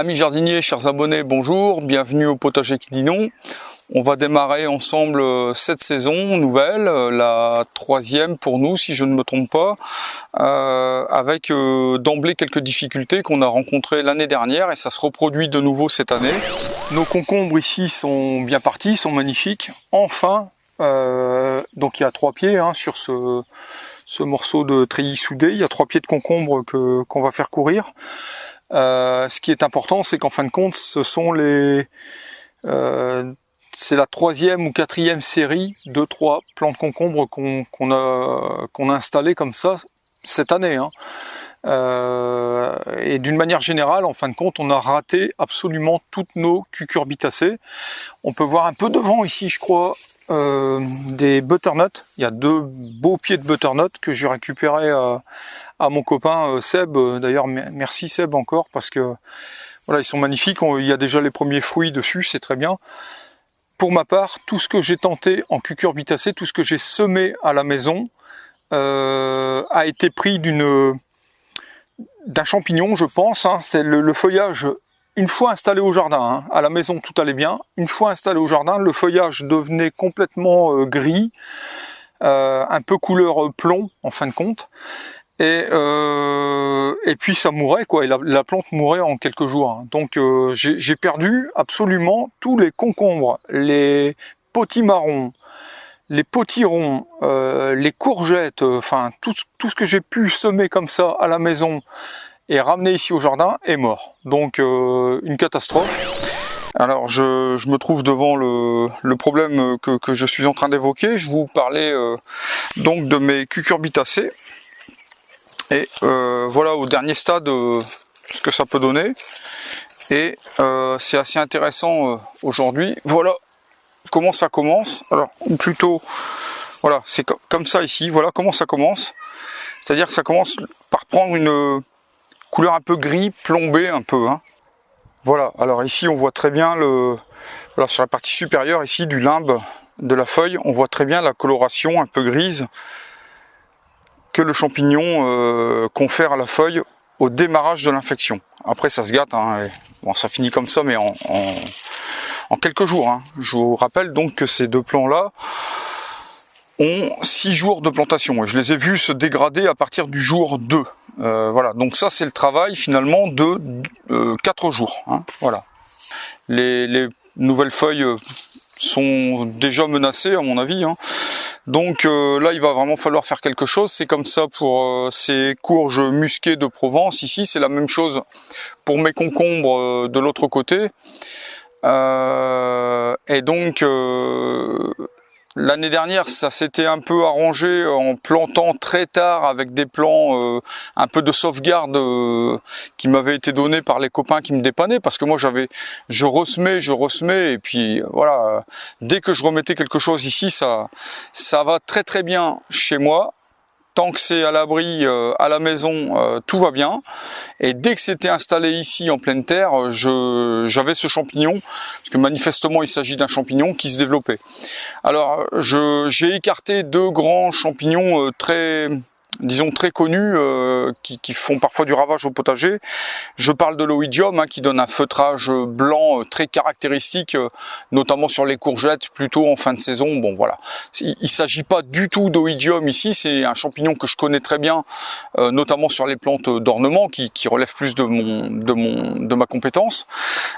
Amis jardiniers, chers abonnés, bonjour, bienvenue au potager qui dit non. On va démarrer ensemble euh, cette saison nouvelle, euh, la troisième pour nous si je ne me trompe pas, euh, avec d'emblée quelques difficultés qu'on a rencontrées l'année dernière et ça se reproduit de nouveau cette année. Nos concombres ici sont bien partis, sont magnifiques. Enfin, donc il y a trois pieds hein, sur ce, ce morceau de treillis soudé, il y a trois pieds de concombre qu'on va faire courir. Euh, ce qui est important, c'est qu'en fin de compte, ce sont les, euh, c'est la troisième ou quatrième série de trois plants de concombre qu'on a qu'on a installé comme ça cette année. Hein. Euh, et d'une manière générale, en fin de compte, on a raté absolument toutes nos cucurbitacées. On peut voir un peu devant ici, je crois, euh, des butternuts. Il y a deux beaux pieds de butternut que j'ai récupéré à, à, mon copain euh, Seb. D'ailleurs, merci Seb encore parce que voilà, ils sont magnifiques. il y a déjà les premiers fruits dessus, c'est très bien. Pour ma part, tout ce que j'ai tenté en cucurbitacée, tout ce que j'ai semé à la maison, euh, a été pris d'une d'un champignon, je pense. Hein. C'est le, feuillage une fois installé au jardin, hein, à la maison tout allait bien, une fois installé au jardin, le feuillage devenait complètement euh, gris, euh, un peu couleur euh, plomb en fin de compte, et, et puis ça mourait quoi, et la, plante mourait en quelques jours. Hein. Donc j'ai perdu absolument tous les concombres, les potimarrons, les potirons, les courgettes, enfin tout, tout ce que j'ai pu semer comme ça à la maison, et ramené ici au jardin est mort. Donc euh, une catastrophe. Alors je, je, me trouve devant le, le problème que, que, je suis en train d'évoquer. Je vous parlais euh, donc de mes cucurbitacées. Et euh, voilà au dernier stade ce que ça peut donner. Et c'est assez intéressant aujourd'hui. Voilà comment ça commence. Alors, ou plutôt, voilà, c'est comme ça ici. Voilà comment ça commence. C'est-à-dire que ça commence par prendre une, couleur un peu gris, plombé un peu. Hein. Voilà, alors ici on voit très bien le, voilà, sur la partie supérieure ici du limbe de la feuille, on voit très bien la coloration un peu grise que le champignon euh, confère à la feuille au démarrage de l'infection. Après ça se gâte, hein, bon ça finit comme ça mais en, quelques jours. Hein. Je vous rappelle donc que ces deux plants là ont 6 jours de plantation et je les ai vus se dégrader à partir du jour 2. Euh, voilà, donc ça c'est le travail finalement de euh, 4 jours. Hein, voilà. Les, nouvelles feuilles euh, sont déjà menacées à mon avis. Hein. Donc euh, là il va vraiment falloir faire quelque chose. C'est comme ça pour ces courges musquées de Provence. Ici c'est la même chose pour mes concombres de l'autre côté. et donc L'année dernière, ça s'était un peu arrangé en plantant très tard avec des plans euh, un peu de sauvegarde euh, qui m'avaient été donnés par les copains qui me dépannaient parce que moi j'avais, je ressemais, je ressemais et puis voilà, dès que je remettais quelque chose ici, ça, ça va très très bien chez moi tant que c'est à l'abri euh, à la maison, euh, tout va bien. Et dès que c'était installé ici en pleine terre, j'avais ce champignon, parce que manifestement il s'agit d'un champignon qui se développait. Alors j'ai écarté deux grands champignons euh, très disons très connus euh, qui, qui, font parfois du ravage au potager. Je parle de l'oïdium hein, qui donne un feutrage blanc euh, très caractéristique, euh, notamment sur les courgettes, plutôt en fin de saison. Bon voilà, il ne s'agit pas du tout d'oïdium ici, c'est un champignon que je connais très bien, notamment sur les plantes d'ornement qui, qui relèvent plus de mon de mon de ma compétence.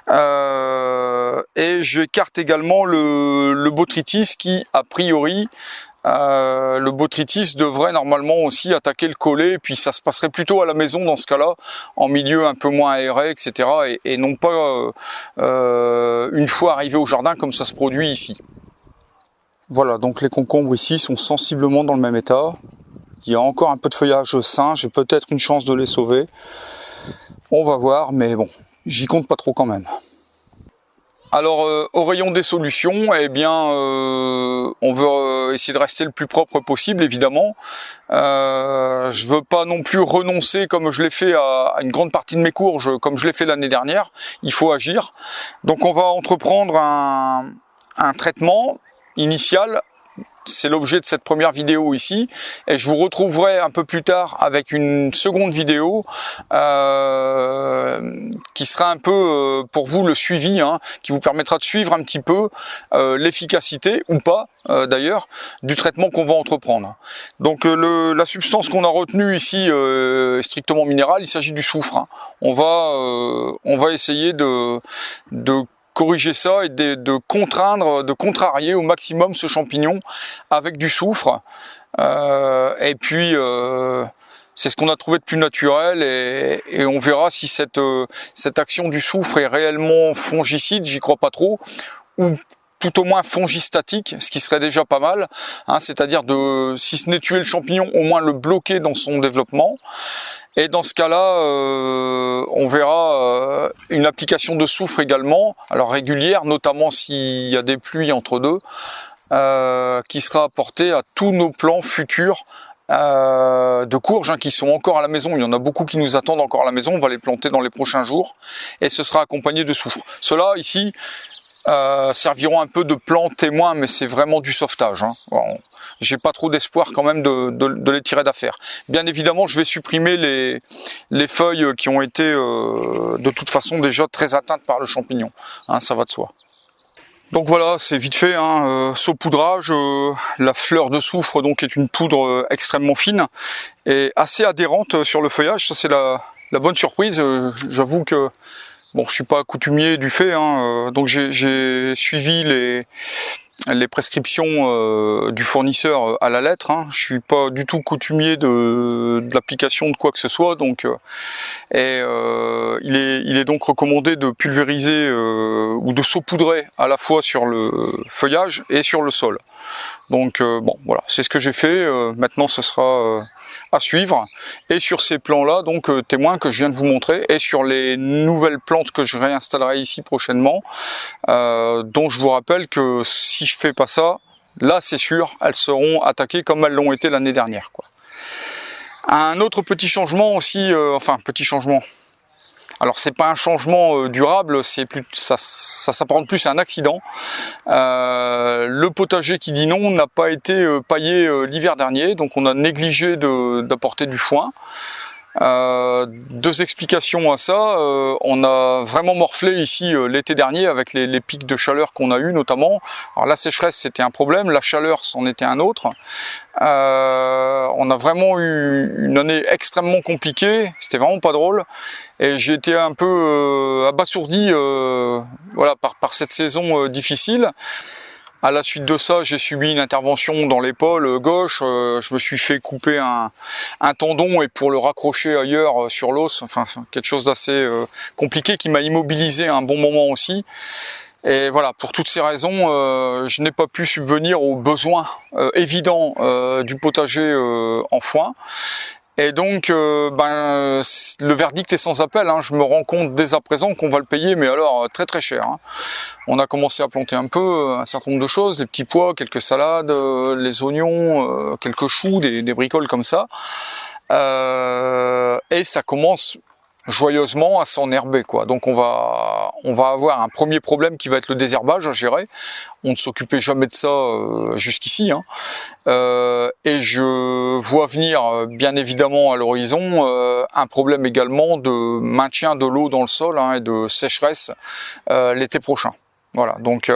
et j'écarte également le, le botrytis qui a priori euh, le botrytis devrait normalement aussi attaquer le collet, puis ça se passerait plutôt à la maison dans ce cas-là, en milieu un peu moins aéré, etc. Et, non pas euh, euh, une fois arrivé au jardin comme ça se produit ici. Voilà, donc les concombres ici sont sensiblement dans le même état. Il y a encore un peu de feuillage sain, j'ai peut-être une chance de les sauver. On va voir, mais bon, j'y compte pas trop quand même. Alors euh, au rayon des solutions, eh bien euh, on veut euh, essayer de rester le plus propre possible évidemment. Euh, je veux pas non plus renoncer comme je l'ai fait à, une grande partie de mes courges, comme je l'ai fait l'année dernière. Il faut agir. Donc on va entreprendre un traitement initial c'est l'objet de cette première vidéo ici. Et je vous retrouverai un peu plus tard avec une seconde vidéo euh, qui sera un peu euh, pour vous le suivi hein, qui vous permettra de suivre un petit peu euh, l'efficacité ou pas d'ailleurs du traitement qu'on va entreprendre. Donc le, la substance qu'on a retenue ici est strictement minérale. Il s'agit du soufre hein. on va on va essayer de, de corriger ça et de, contraindre, de contrarier au maximum ce champignon avec du soufre. Euh, et puis euh, c'est ce qu'on a trouvé de plus naturel et, on verra si cette, euh, cette action du soufre est réellement fongicide, j'y crois pas trop, ou tout au moins fongistatique, ce qui serait déjà pas mal, hein, c'est-à-dire de, si ce n'est tuer le champignon, au moins le bloquer dans son développement. Et dans ce cas-là, on verra une application de soufre également, alors régulière, notamment s'il y a des pluies entre deux, euh, qui sera apportée à tous nos plans futurs de courges hein, qui sont encore à la maison. Il y en a beaucoup qui nous attendent encore à la maison. On va les planter dans les prochains jours et ce sera accompagné de soufre. Cela ici, euh, serviront un peu de plan témoin, mais c'est vraiment du sauvetage. Hein. J'ai pas trop d'espoir quand même de, les tirer d'affaire. Bien évidemment, je vais supprimer les, les feuilles qui ont été euh, de toute façon déjà très atteintes par le champignon. Hein, ça va de soi. Donc voilà, c'est vite fait, hein, euh, saupoudrage, la fleur de soufre donc est une poudre extrêmement fine et assez adhérente sur le feuillage, ça c'est la, bonne surprise, j'avoue que Bon, je suis pas coutumier du fait, hein, euh, donc j'ai suivi les, les prescriptions euh, du fournisseur euh, à la lettre. Hein. Je suis pas du tout coutumier de, de l'application de quoi que ce soit, donc et il est il est donc recommandé de pulvériser ou de saupoudrer à la fois sur le feuillage et sur le sol. Donc bon, voilà, c'est ce que j'ai fait. maintenant, ce sera à suivre. Et sur ces plans-là, donc euh, témoins que je viens de vous montrer, et sur les nouvelles plantes que je réinstallerai ici prochainement, euh, dont je vous rappelle que si je fais pas ça, là c'est sûr, elles seront attaquées comme elles l'ont été l'année dernière. Quoi. Un autre petit changement aussi, euh, enfin petit changement, alors c'est pas un changement euh, durable, c'est plus ça, ça s'apparente plus à un accident. Euh, le potager qui dit non n'a pas été euh, paillé l'hiver dernier, donc on a négligé d'apporter du foin. Euh, deux explications à ça. Euh, on a vraiment morflé ici euh, l'été dernier avec les, pics de chaleur qu'on a eu notamment. Alors la sécheresse c'était un problème, la chaleur c'en était un autre. on a vraiment eu une année extrêmement compliquée, c'était vraiment pas drôle. Et j'ai été un peu abasourdi voilà, par, par cette saison difficile. À la suite de ça, j'ai subi une intervention dans l'épaule euh, gauche. Euh, je me suis fait couper un, tendon et pour le raccrocher ailleurs euh, sur l'os, enfin quelque chose d'assez compliqué qui m'a immobilisé un bon moment aussi. Et voilà, pour toutes ces raisons, je n'ai pas pu subvenir aux besoins évidents du potager en foin. Et donc, euh, ben, le verdict est sans appel. Hein. Je me rends compte dès à présent qu'on va le payer, mais alors très très cher. Hein. On a commencé à planter un peu, un certain nombre de choses, les petits pois, quelques salades, euh, les oignons, euh, quelques choux, des, des, bricoles comme ça. et ça commence joyeusement à s'enherber quoi. Donc on va on va avoir un premier problème qui va être le désherbage à gérer. On ne s'occupait jamais de ça euh, jusqu'ici. Hein. Euh, et je vois venir euh, bien évidemment à l'horizon un problème également de maintien de l'eau dans le sol hein, et de sécheresse l'été prochain. Voilà, donc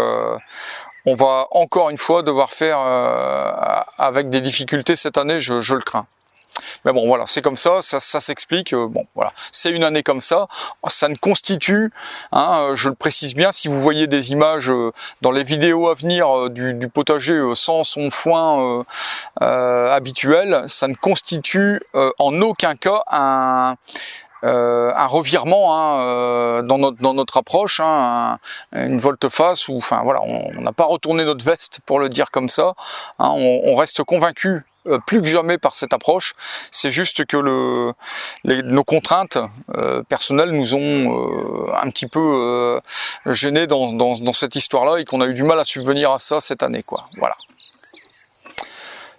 on va encore une fois devoir faire avec des difficultés cette année, je le crains. Mais bon, voilà, c'est comme ça, ça, s'explique. Euh, bon, voilà, c'est une année comme ça. Ça ne constitue, hein, euh, je le précise bien, si vous voyez des images euh, dans les vidéos à venir du, potager sans son foin habituel, ça ne constitue en aucun cas un, revirement hein, dans, notre, dans notre approche, hein, une volte-face, enfin voilà, on n'a pas retourné notre veste pour le dire comme ça. On, reste convaincu euh, plus que jamais par cette approche. C'est juste que nos contraintes euh, personnelles nous ont euh, un petit peu gênés dans, cette histoire-là et qu'on a eu du mal à subvenir à ça cette année. Voilà.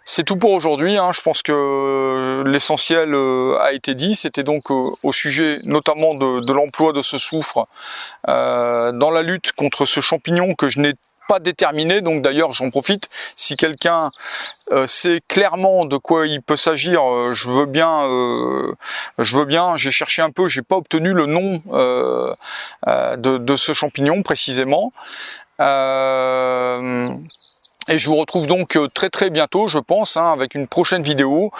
C'est tout pour aujourd'hui, hein. je pense que l'essentiel a été dit, c'était donc au sujet notamment de l'emploi de ce soufre dans la lutte contre ce champignon que je n'ai pas déterminé. Donc d'ailleurs, j'en profite. Si quelqu'un euh, sait clairement de quoi il peut s'agir, euh, je veux bien. Euh, je veux bien. J'ai cherché un peu. J'ai pas obtenu le nom de, ce champignon précisément. Et je vous retrouve donc très très bientôt, je pense, hein, avec une prochaine vidéo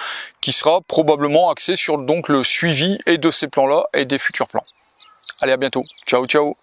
qui sera probablement axée sur donc le suivi et de ces plans-là et des futurs plans. Allez, à bientôt. Ciao, ciao